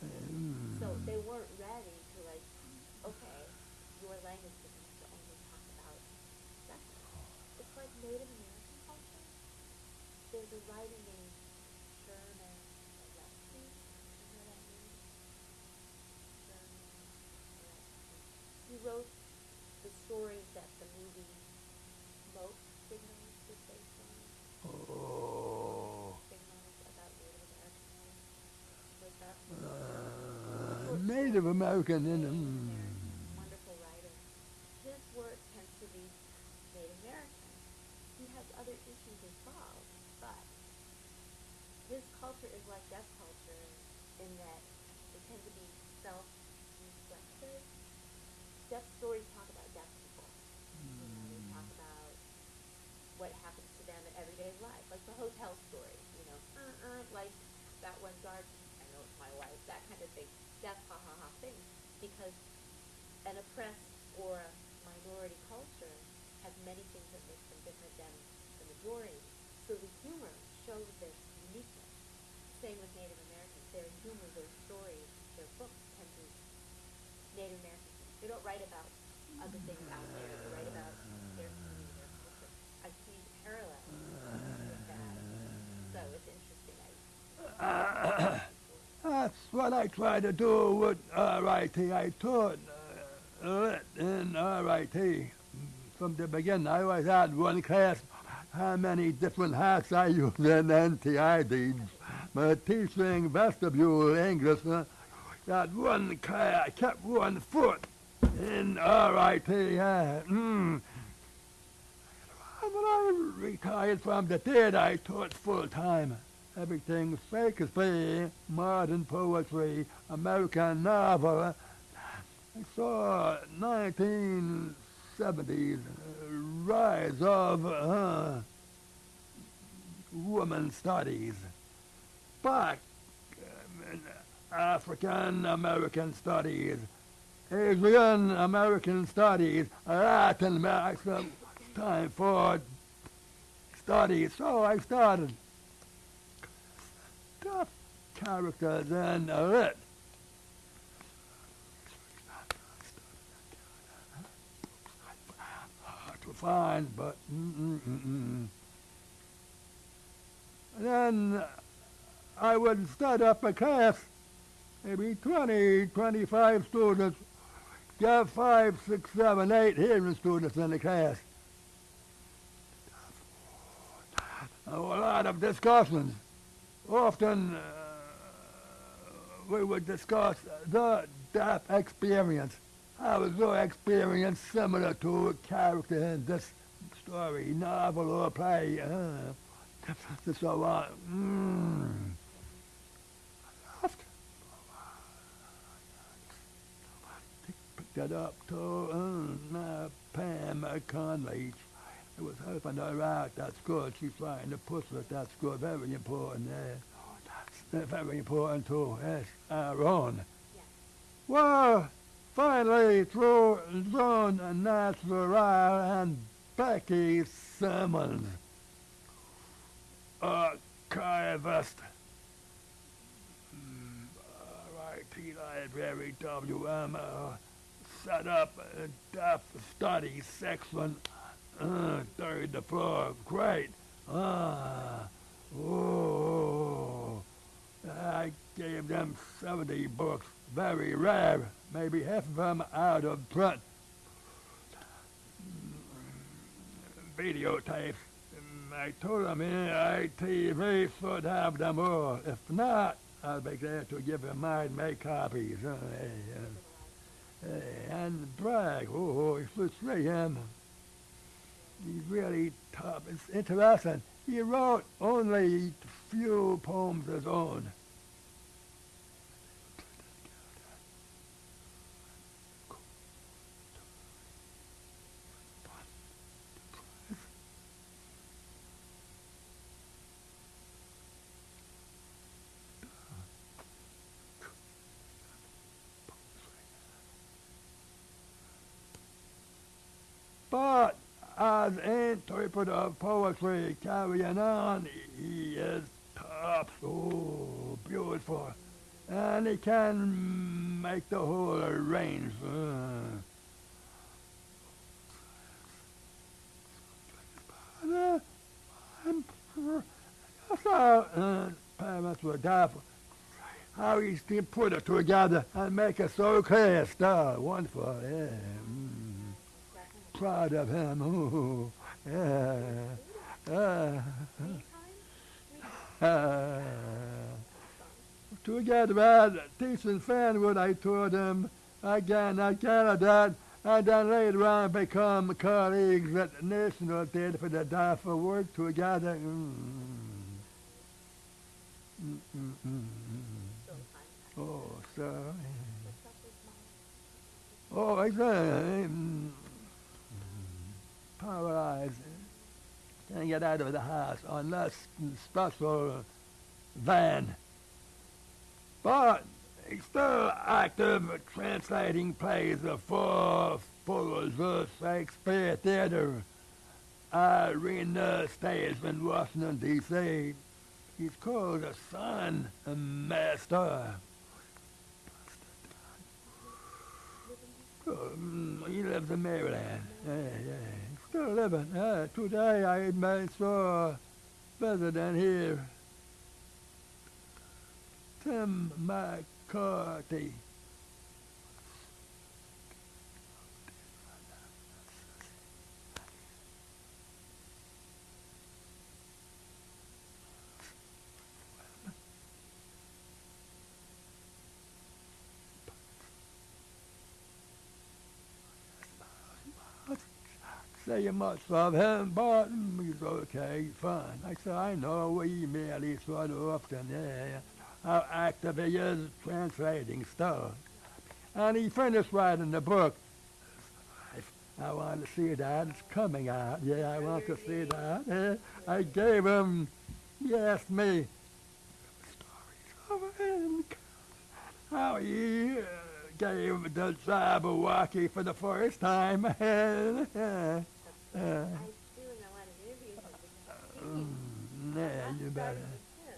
Mm. So they weren't ready to like, okay, your language doesn't have to only talk about deaf people. It's like Native American culture. There's a named Sherman Alexie. You know that name? Sherman Alexie. He wrote the stories that the movie Smoke Signals was based on. Oh. Signals about Native American. Was that Uh, Native American in Native mm. American, wonderful writer. His work tends to be Native American. He has other issues involved, but his culture is like deaf culture in that they tend to be self-reflective. Deaf stories talk about deaf people. You know, they talk about what happens to them in everyday life, like the hotel story. You know, uh, uh, like that. I know it's my wife. That kind of thing. Deaf ha ha ha thing, because an oppressed or a minority culture has many things that make them different than the majority. So the humor shows their uniqueness. Same with Native Americans. Their humor, their stories, their books tend to Native Americans. They don't write about other things out there. They write about their community, their culture. I see parallels with that. So it's interesting. I, That's what I try to do with RIT. I taught uh, lit in RIT from the beginning. I always had one class. How many different hats I used in NTID. But teaching vestibule English, uh, got one class. I kept one foot in RIT. Yeah. Mm. When I retired from the theater, I taught full time. Everything Shakespeare, modern poetry, American novel. I saw 1970s uh, rise of uh, woman studies, black um, African American studies, Asian American studies, Latin American time for studies. So I started tough characters and lit. Hard to find, but mm-mm-mm-mm. then I would start up a class, maybe 20, 25 students, got five, six, seven, eight hearing students in the class. A lot of discussions. Often uh, we would discuss the deaf experience. How is your experience similar to a character in this story, novel, or play? Uh, so uh, mm, I. Picked that up to uh, Pam Conley. It was helping her out. That's good. She's trying the push it. That's good. Very important. Yeah. That's very important too. Yes. Aaron. Yes. Well, finally, through John Natural and Becky Simmons, archivist, mm, RIT Library WM, uh, set up a deaf study section, uh, third floor. Great. Ah, oh. I gave them 70 books, very rare, maybe half of them out of print. Videotapes. I told them ITV should have them all. If not, I'll be glad to give them mine, make copies. Uh, hey, uh, and Bragg, oh, you should see him. He's really tough. It's interesting. He wrote only few poems his own. But as interpreter of poetry carrying on, he is top, so beautiful. And he can make the whole range. Uh, uh, parents were doubtful. How he put it together and make it so clear. Star, wonderful, yeah. Proud of him. Ooh, yeah. Uh, uh, to get bad, teaching Fanwood, I told him again, I Canada, and then later on become colleagues at National Theatre for the Deaf work together. Mm. Mm, mm, mm, mm. Oh, sorry. Oh, exactly. Mm. Paralyzed. Can't get out of the house unless special van. But he's still active translating plays for Folger's Shakespeare Theater Arena stage in Washington, D.C. He's called a son master. Um, he lives in Maryland. Yeah, yeah. Still living. Uh, today I saw president here, Tim McCarthy. Say much love him, but he's okay, fine. I said, I know, we email each other often, yeah, how active he is translating stuff. And he finished writing the book. I want to see that. It's coming out. Yeah, I want to see that. Yeah, I gave him, he asked me stories of him, how he uh, gave the job of walking for the first time. Speaking. yeah, you better.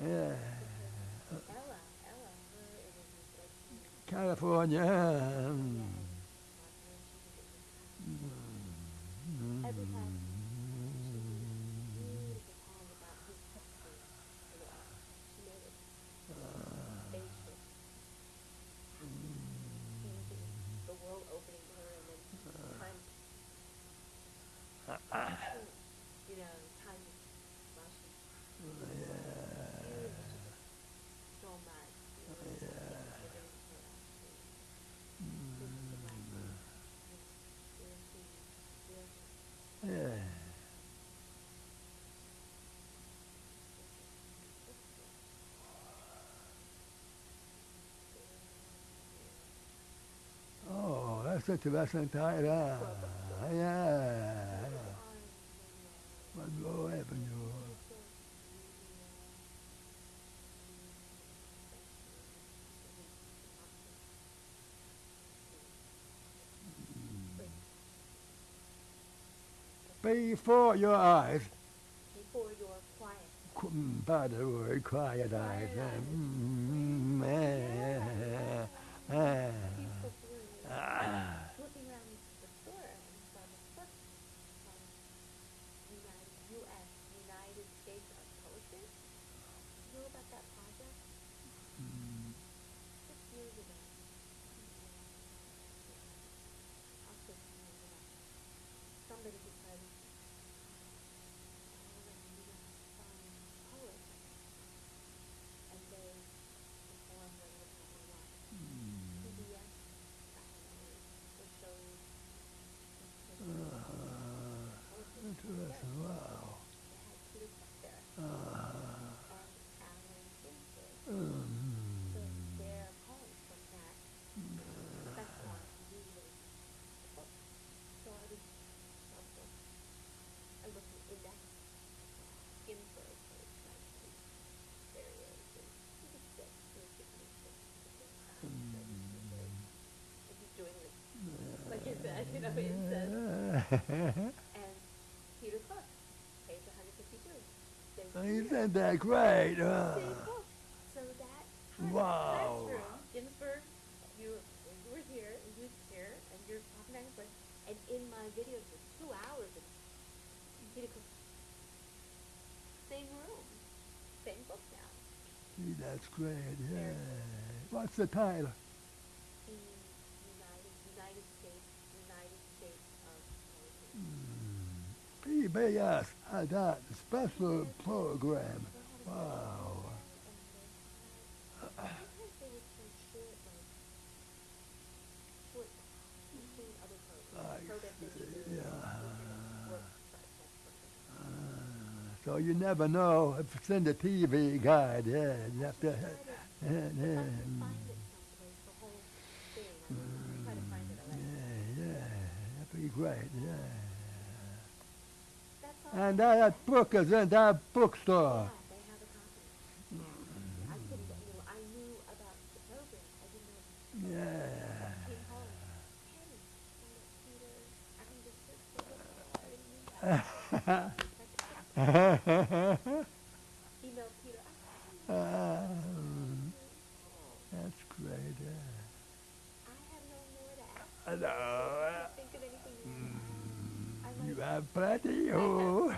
Yeah. California. mm, mm. Every time she did a beautiful poem about his history. as well. She made it spacious. Easy. The world opening to her and then time, you know, time while she Yeah. it was just so much. You know, giving her actually. This is the right thing. Seriously, seriously. Yeah. That's interesting title. Yeah. Monroe Avenue. Before your eyes, Before your quiet. qu- by the word, quiet eyes. Quiet eyes. Mm, eh, He's so brilliant. ah. looking around the store and saw this book from United, U.S. United States of Poetry. You know about that project? Mm, Six years ago. I'll put some names in it. Somebody decided all of the U.S. um, poets and they performed what it was what mm. PBS documentaries or shows. Ah, Interesting. Wow. They had Peter Cook there Ah, and Allen Ginsberg. So mm, their poems from that festival on TV was a book. So I was also, I looked at index, Ginsberg, so it's nice to, there he is, and he was sick, he was getting sick. So he's very, and he's doing this, like you said, you know, it says, and Peter Cook, page hundred fifty-two. Isn't that great? Same Ah. So that kind of Wow. classroom, Ginsberg, you you were here, and you was here, and you're talking back and forth, and in my videos for two hours, and Peter Cook, same room, same book now. gee, that's great. Yeah. What's the title? The United United States United States of Poetry. Mm. PBS had that special program. Wow. Sometimes they would play short, like, short, between other programs. I Programs that you see, do, yeah. work, but that's Ah, so you never know if it's in the TV guide. Yeah, you have to. Try Yeah, yeah, can find it someplace, the whole thing, I will try to find it, I'll let you know. yeah, yeah. That'd be great. Yeah. That's all. And that book is in that bookstore. Yeah, they have a copy. I get, you know, I knew about the program, I didn't know. Yeah. I came home, hey, Peter, I can just search for it, I didn't know. Email Peter, I Um, that's great. Yeah. No more to ask. I know. I can't think of anything more. I You have plenty. Oh,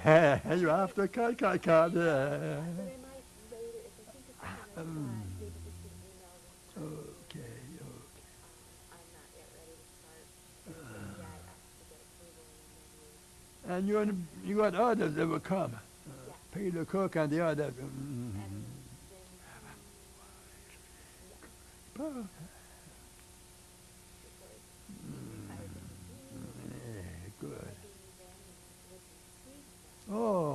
you have to cut, cut, cut. Yeah. I might later, if I think of something I Um, thought, maybe just an email them. Okay. Okay. Um, I'm not yet ready to start anything yet, I have to get approval and then And you you got others that will come. Uh, Peter Cook and the others. Mm. and then, Oh, yeah, because mm, I was just, mm, yeah, good. maybe then with the sweet stuff, Oh. gone and sweet Wow. art, everything. Oh, to have. Art, Mm. art, down everything. Mary, Ah. Indian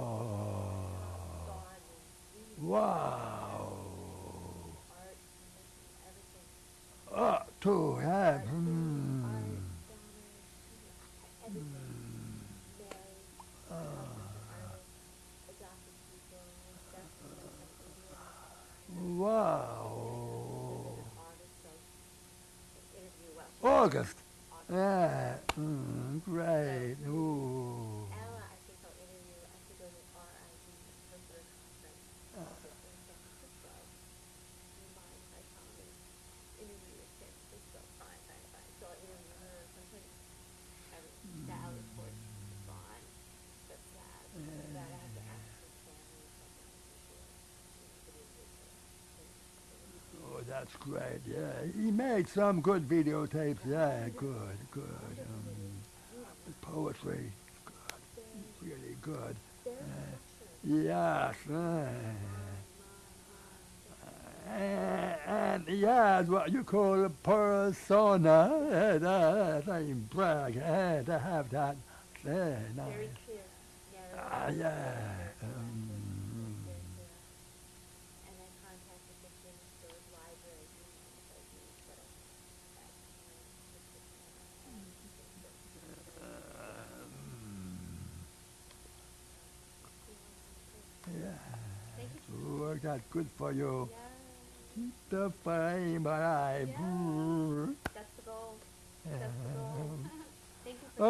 Wow. August, so the interview, well, August. August. Yeah. Mm, great. Ooh. Ella, I think I'll interview, I have to go to RID, her third conference, Ah. in San Francisco. Do you mind if I come and interview in San Francisco? Fine, fine, fine, so I'll interview her sometime. I was, that was for, gone, that's sad, that I have to ask her family or something, I'm sure. Oh, that's great. Yeah, he made some good videotapes. Yeah, good, good. Um, poetry, good, really good. Yes. uh, and he has what you call a persona. Uh, that, I'm Bragg uh, to have that. Uh, nice. Very clear, narrow. Ah, yeah. very clear, Um, very clear. And I contacted the Ginsberg Library, you know, if I use, but I, I, you know, it's just, uh, work good for you. Yeah. Keep the flame alive. Yeah. Mm. That's the goal. That's the goal. Thank you.